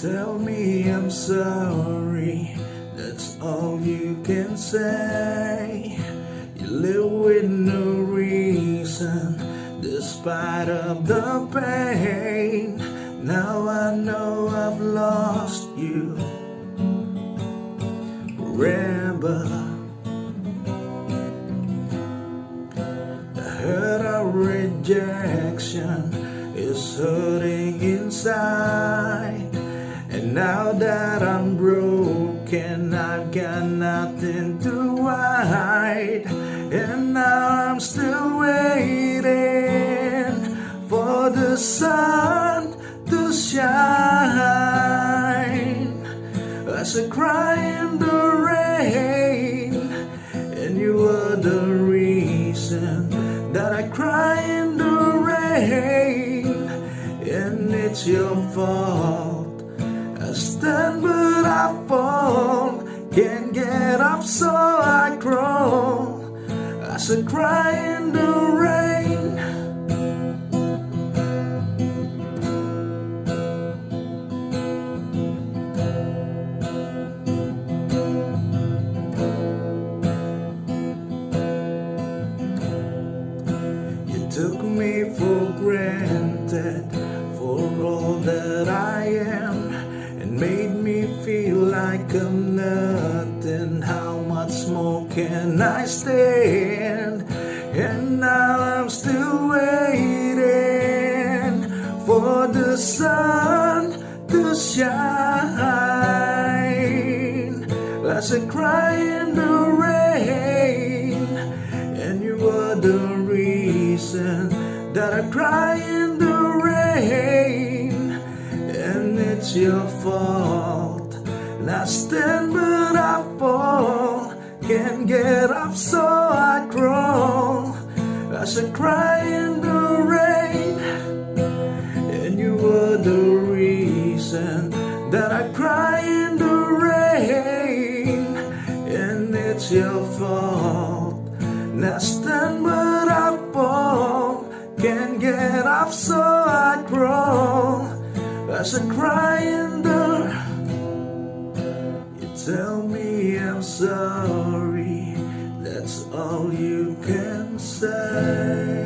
tell me I'm sorry, that's all you can say. You live with no reason, despite of the pain. Now I know I've lost you. Remember, the hurt of rejection is hurting inside. Now that I'm broken, I've got nothing to hide. And now I'm still waiting for the sun to shine. As I cry in the rain, and you are the reason that I cry in the rain, and it's your fault. Stand but I fall, can't get up so I crawl. I cry in the rain. You took me for granted can I stand? And now I'm still waiting for the sun to shine. As I cry in the rain, and you are the reason that I cry in the rain, and it's your fault. And I stand but I fall, can't get up so I crawl. As I cry in the rain, and you were the reason that I cry in the rain, and it's your fault. I stand but I fall, can't get up so I crawl. As I cry in the, tell me I'm sorry, that's all you can say.